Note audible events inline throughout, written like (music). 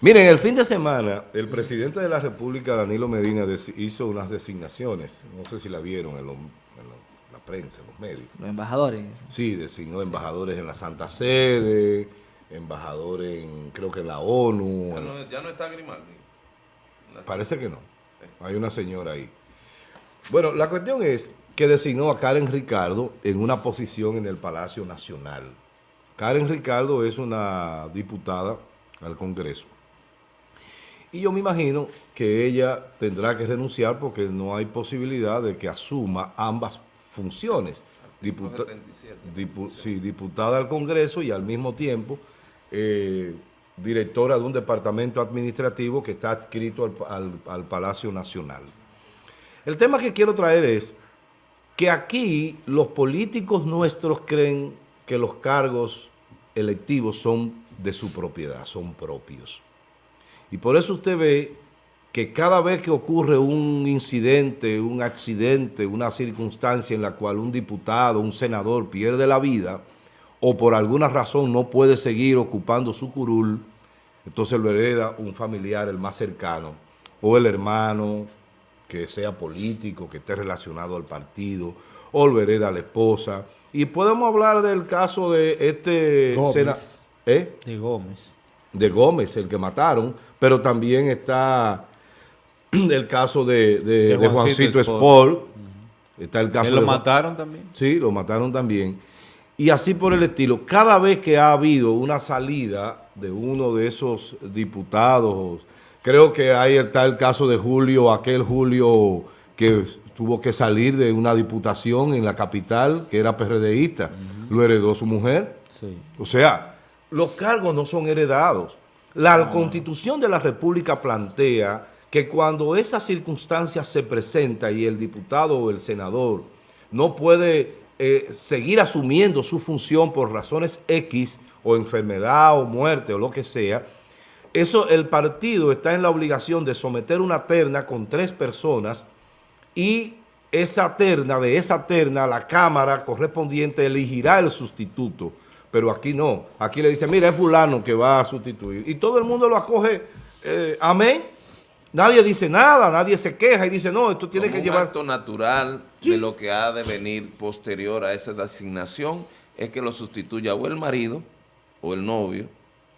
Miren, el fin de semana, el presidente de la República, Danilo Medina, hizo unas designaciones. No sé si la vieron en, la prensa, en los medios. ¿Los embajadores? Sí, designó embajadores en la Santa Sede, embajadores en, creo que en la ONU. Ya no, está Grimaldi. Parece que no. Hay una señora ahí. Bueno, la cuestión es que designó a Karen Ricardo en una posición en el Palacio Nacional. Karen Ricardo es una diputada al Congreso. Y yo me imagino que ella tendrá que renunciar porque no hay posibilidad de que asuma ambas funciones. sí, diputada al Congreso y al mismo tiempo eh, directora de un departamento administrativo que está adscrito al Palacio Nacional. El tema que quiero traer es que aquí los políticos nuestros creen que los cargos electivos son de su propiedad, son propios. Y por eso usted ve que cada vez que ocurre un incidente, un accidente, una circunstancia en la cual un diputado, un senador pierde la vida o por alguna razón no puede seguir ocupando su curul, entonces lo hereda un familiar, el más cercano, o el hermano, que sea político, que esté relacionado al partido, o lo hereda la esposa. Y podemos hablar del caso de este... Gómez. ¿Eh? De Gómez. De Gómez, el que mataron, pero también está (clears throat) el caso de, Juancito, Sport. Está el caso lo mataron también? Sí, lo mataron también. Y así por el estilo. Cada vez que ha habido una salida de uno de esos diputados, creo que ahí está el caso de Julio, aquel Julio que tuvo que salir de una diputación en la capital, que era PRDista, lo heredó su mujer. O sea, los cargos no son heredados. La Constitución de la República plantea que cuando esa circunstancia se presenta y el diputado o el senador no puede eh, seguir asumiendo su función por razones X o enfermedad o muerte o lo que sea, eso el partido está en la obligación de someter una terna con tres personas y esa terna, de esa terna, la Cámara correspondiente elegirá el sustituto. Pero aquí no. Aquí le dice, mira, es fulano que va a sustituir. Y todo el mundo lo acoge, eh, amén. Nadie dice nada, nadie se queja y dice, no, esto tiene que llevar... Un acto natural de lo que ha de venir posterior a esa designación es que lo sustituya o el marido, o el novio,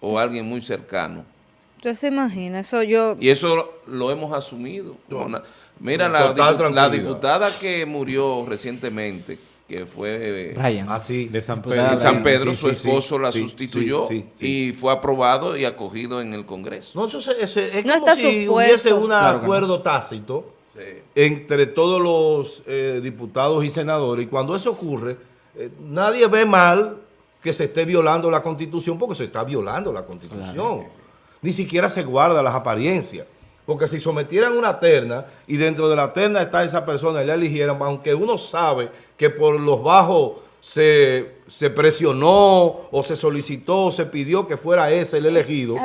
o alguien muy cercano. Usted se imagina, eso yo... Y eso lo hemos asumido. Mira, la, diputada que murió recientemente, que fue ah, de San Pedro, San Pedro su esposo la sustituyó y fue aprobado y acogido en el Congreso. No, eso es, como si hubiese un acuerdo tácito entre todos los eh, diputados y senadores y cuando eso ocurre, eh, nadie ve mal que se esté violando la Constitución porque se está violando la Constitución. Ni siquiera se guarda las apariencias. Porque si sometieran una terna y dentro de la terna está esa persona y la eligieran, aunque uno sabe que por los bajos se, presionó o se solicitó o se pidió que fuera ese el elegido,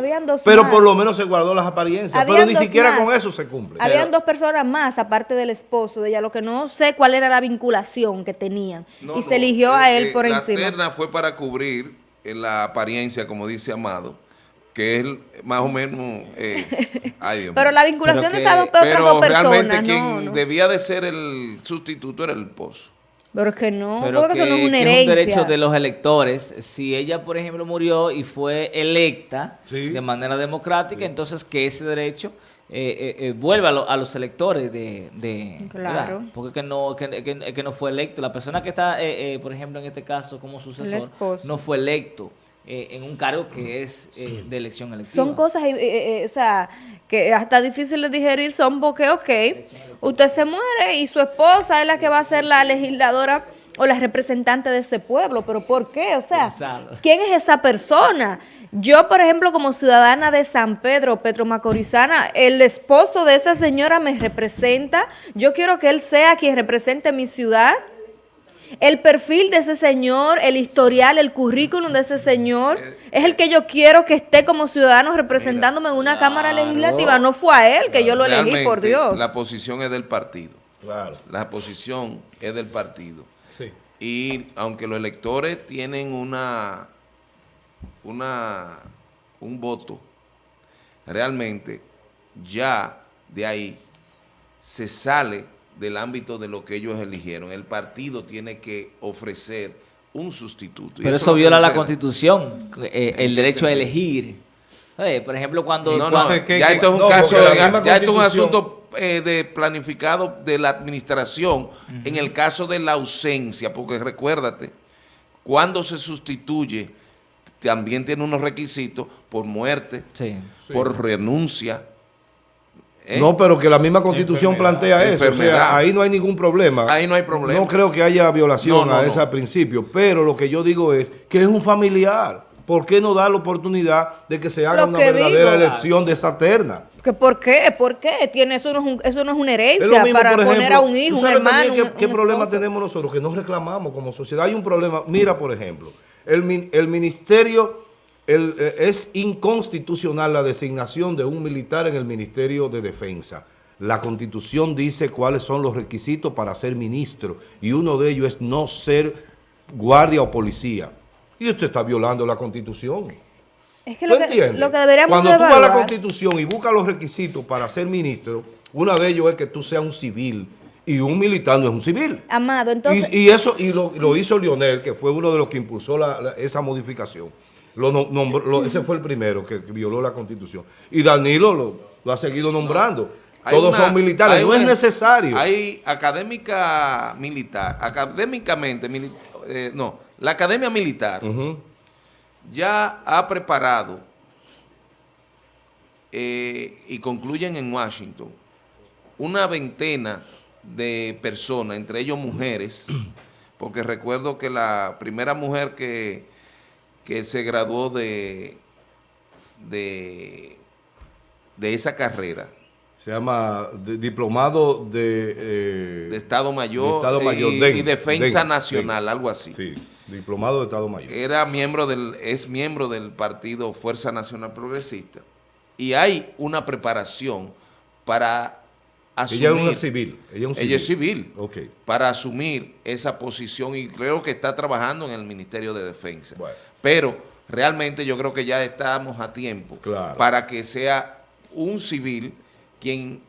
pero por lo menos se guardó las apariencias, pero ni siquiera con eso se cumple. Habían dos personas más, aparte del esposo de ella, lo que no sé cuál era la vinculación que tenían, y se eligió a él por encima. La terna fue para cubrir en la apariencia, como dice Amado, que es más o menos... Eh, (laughs) pero la vinculación de esas dos, personas, realmente quien debía de ser el sustituto era el esposo. Pero es que no, pero que, no es una herencia. es un derecho de los electores. Si ella, por ejemplo, murió y fue electa de manera democrática, entonces que ese derecho eh, eh, vuelva a, los electores de... claro. Porque que no, que, que, no fue electo. La persona que está, por ejemplo, en este caso como sucesor, no fue electo. Eh, en un cargo que es eh, de elección electiva. Son cosas, eh, o sea, que hasta difícil de digerir son porque, ok, usted se muere y su esposa es la que va a ser la legisladora o la representante de ese pueblo, pero ¿por qué? O sea, ¿quién es esa persona? Yo, por ejemplo, como ciudadana de San Pedro, Petro Macorizana, el esposo de esa señora me representa, yo quiero que él sea quien represente mi ciudad, el perfil de ese señor, el historial, el currículum de ese señor, es el que yo quiero que esté como ciudadano representándome en una Cámara Legislativa. No fue a él que yo lo elegí, por Dios. La posición es del partido. Claro. La posición es del partido. Sí. Y aunque los electores tienen una, una, un voto, realmente ya de ahí se sale del ámbito de lo que ellos eligieron. El partido tiene que ofrecer un sustituto. Pero eso, viola la Constitución, eh, el derecho a elegir. por ejemplo, cuando... No, no, ya esto es un caso, ya, esto es un asunto eh, de planificado de la administración en el caso de la ausencia, porque recuérdate, cuando se sustituye, también tiene unos requisitos por muerte, por renuncia, ¿Eh? No, pero que la misma constitución plantea eso. O sea, ahí no hay ningún problema. Ahí no hay problema. No creo que haya violación a ese principio. Pero lo que yo digo es que es un familiar. ¿Por qué no dar la oportunidad de que se haga una verdadera elección de esa terna? ¿Que ¿Por qué? ¿Por qué? Tiene, eso, no es eso no es una herencia para poner a un hijo, un hermano. ¿Qué, qué problema tenemos nosotros? Que no reclamamos como sociedad. Hay un problema. Mira, por ejemplo, el, el ministerio eh, es inconstitucional la designación de un militar en el Ministerio de Defensa. La Constitución dice cuáles son los requisitos para ser ministro y uno de ellos es no ser guardia o policía. Y usted está violando la Constitución. Es que lo, que, lo que deberíamos Cuando tú vas a la Constitución y buscas los requisitos para ser ministro, uno de ellos es que tú seas un civil y un militar no es un civil. Amado, entonces... Y, eso y lo, hizo Lionel, que fue uno de los que impulsó esa modificación. Lo, ese fue el primero que, violó la Constitución. Y Danilo lo, ha seguido nombrando. Todos son militares, no es necesario. Hay académica militar, académicamente, eh, no, la academia militar ya ha preparado eh, y concluyen en Washington una veintena de personas, entre ellos mujeres, (clears throat) porque recuerdo que la primera mujer que que se graduó de, de, de esa carrera. Se llama diplomado de, eh, de Estado Mayor, Estado Mayor y, Defensa Nacional, algo así. Sí, diplomado de Estado Mayor. Era miembro del, es miembro del partido Fuerza Nacional Progresista. Y hay una preparación para asumir... Ella es una civil. Ella es, civil. Ella es civil. Para asumir esa posición y creo que está trabajando en el Ministerio de Defensa. Bueno. Pero realmente yo creo que ya estamos a tiempo para que sea un civil quien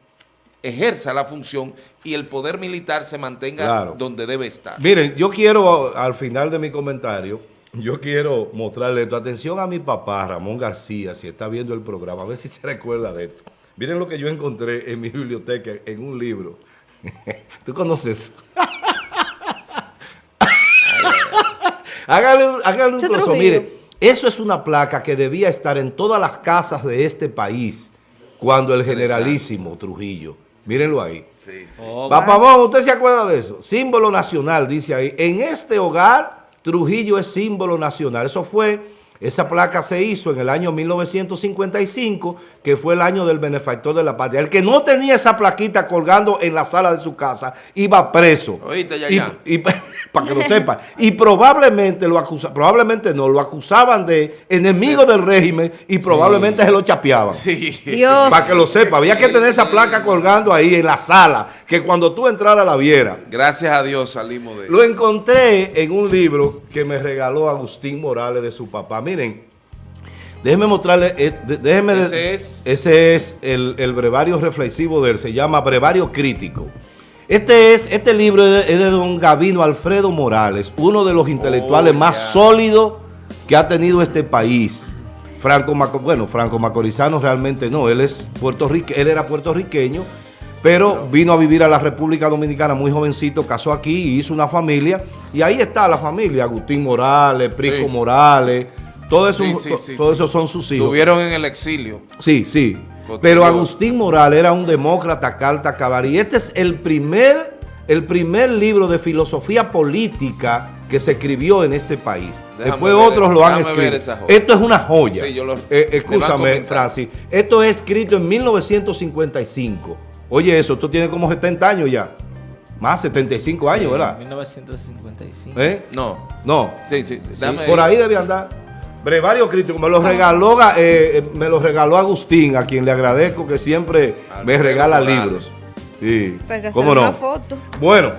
ejerza la función y el poder militar se mantenga donde debe estar. Miren, yo quiero, al final de mi comentario, yo quiero mostrarle tu atención a mi papá, Ramón García, si está viendo el programa, a ver si se recuerda de esto. Miren lo que yo encontré en mi biblioteca, en un libro. (laughs) ¿Tú conoces? (laughs) Hágale, un trozo. Mire, eso es una placa que debía estar en todas las casas de este país cuando el generalísimo Trujillo, mírenlo ahí. Sí, sí. Oh, ¿usted se acuerda de eso? Símbolo nacional, dice ahí. En este hogar, Trujillo es símbolo nacional. Eso fue esa placa se hizo en el año 1955, que fue el año del benefactor de la patria. El que no tenía esa plaquita colgando en la sala de su casa iba preso. Oíste, ya, Y, (laughs) para que lo sepa. Y probablemente lo acusaban, probablemente no, lo acusaban de enemigo del régimen y probablemente se lo chapeaban. Sí. Para que lo sepa. Había que tener esa placa colgando ahí en la sala, que cuando tú entraras la viera. Gracias a Dios salimos de Lo encontré en un libro que me regaló Agustín Morales de su papá miren, déjenme mostrarle, eh, déjenme ese es, ese es el, brevario reflexivo de él, se llama Brevario Crítico. Este, es, este libro es de, don Gavino Alfredo Morales, uno de los intelectuales oh, más sólidos que ha tenido este país. Franco bueno, Franco Macorizano realmente no, él es él era puertorriqueño, pero vino a vivir a la República Dominicana muy jovencito, casó aquí y hizo una familia, y ahí está la familia, Agustín Morales, Prisco Morales, todo eso, esos son sus hijos. Estuvieron en el exilio. Sí, sí. Pero Agustín Morales era un demócrata carta cabar. Y este es el primer, el primer libro de filosofía política que se escribió en este país. Después otros lo han escrito. Esto es una joya. Sí, eh, escúchame, Francis. Esto es escrito en 1955. Oye, eso, esto tiene como 70 años ya. Más 75 años, ¿verdad? 1955. ¿Eh? No. No. Sí, sí. por ahí debe andar. Brevario crítico, me lo regaló, eh, eh, me lo regaló Agustín, a quien le agradezco que siempre me regala libros. Sí. ¿Cómo no? Foto. Bueno,